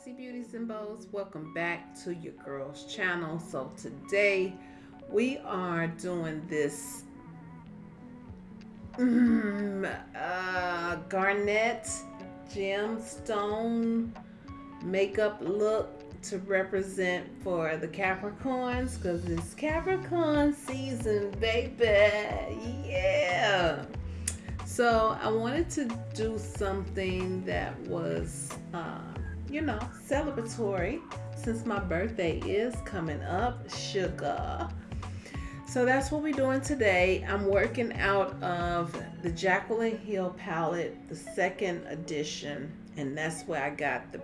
Nancy Beauties and Bows. Welcome back to your girls channel. So today we are doing this mm, uh, garnet gemstone makeup look to represent for the Capricorns because it's Capricorn season, baby. Yeah. So I wanted to do something that was uh, you know, celebratory since my birthday is coming up. Sugar. So that's what we're doing today. I'm working out of the Jaclyn Hill palette, the second edition, and that's where I got the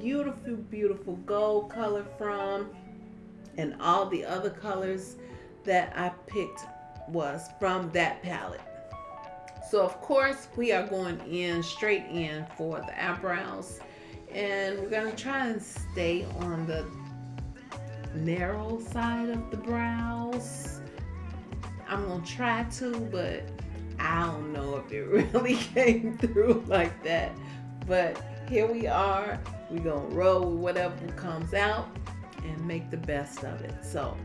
beautiful, beautiful gold color from, and all the other colors that I picked was from that palette. So of course we are going in straight in for the eyebrows and we're gonna try and stay on the narrow side of the brows. I'm gonna try to, but I don't know if it really came through like that. But here we are. We're gonna roll with whatever comes out and make the best of it. So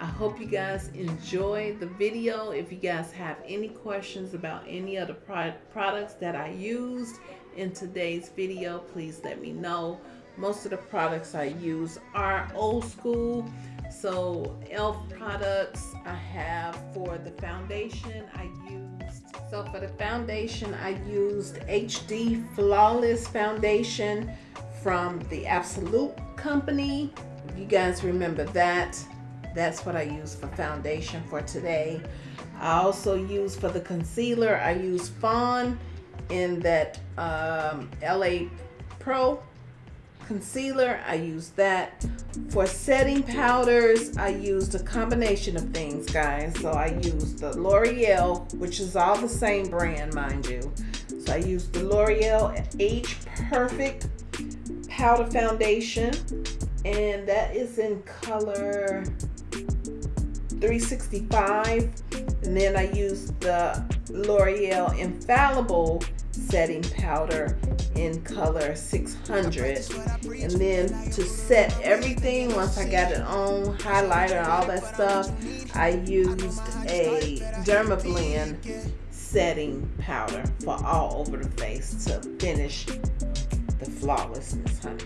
I hope you guys enjoy the video. If you guys have any questions about any of the pro products that I used in today's video, please let me know. Most of the products I use are old school. So e.l.f. products I have for the foundation I used. So for the foundation I used HD Flawless Foundation from the Absolute Company. You guys remember that, that's what I use for foundation for today. I also use for the concealer, I use Fawn in that um, LA Pro concealer. I use that. For setting powders, I used a combination of things, guys. So I used the L'Oreal, which is all the same brand, mind you. So I used the L'Oreal Age Perfect Powder Foundation. And that is in color 365. And then I used the L'Oreal Infallible setting powder in color 600 and then to set everything once I got it on highlighter all that stuff I used a Dermablend setting powder for all over the face to finish the flawlessness honey.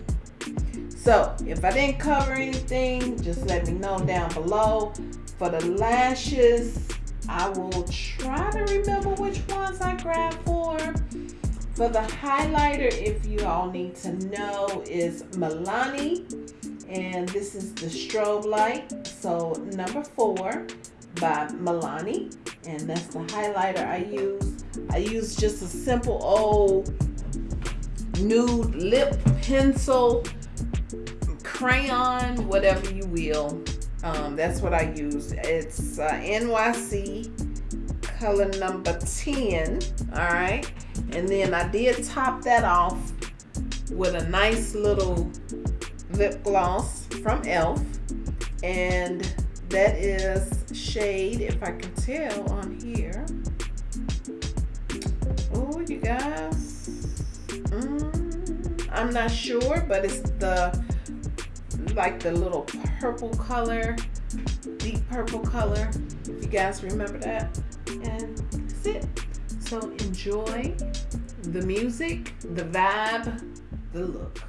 So if I didn't cover anything just let me know down below. For the lashes I will try to remember which ones I grabbed for. For the highlighter, if you all need to know, is Milani. And this is the strobe light. So number four by Milani. And that's the highlighter I use. I use just a simple old nude lip pencil, crayon, whatever you will. Um, that's what I use. It's uh, NYC color number 10. All right. And then I did top that off with a nice little lip gloss from e.l.f. And that is shade, if I can tell on here. Oh, you guys. Mm, I'm not sure, but it's the like the little purple color, deep purple color, if you guys remember that. And that's it. So enjoy the music, the vibe, the look.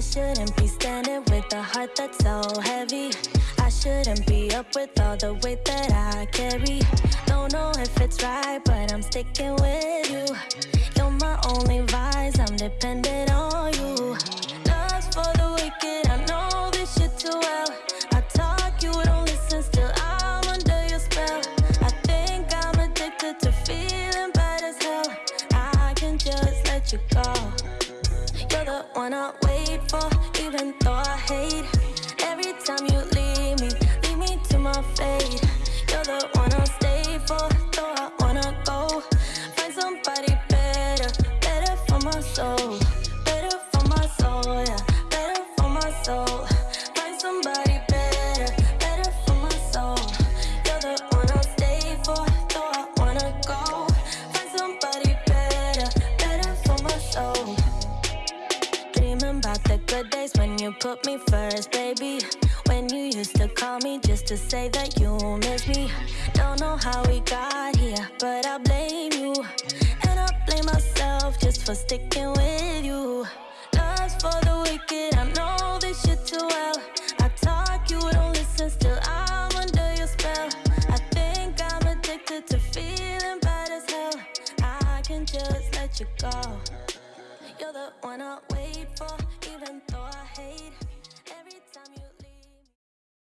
I shouldn't be standing with a heart that's so heavy. I shouldn't be up with all the weight that I carry. Don't know if it's right, but I'm sticking with you. You're my only vice, I'm dependent on you. Love's for the wicked, I know this shit too well. I talk, you don't listen, still I'm under your spell. I think I'm addicted to feeling bad as hell. I can just let you go. The one I wait for, even though I hate. Every time you leave me, leave me to my fate. You're the one I'll stay for, though I wanna go. Find somebody better, better for my soul. About the good days when you put me first, baby. When you used to call me just to say that you miss me. Don't know how we got here, but I blame you. And I blame myself just for sticking with you. Love's for the wicked, I know this shit too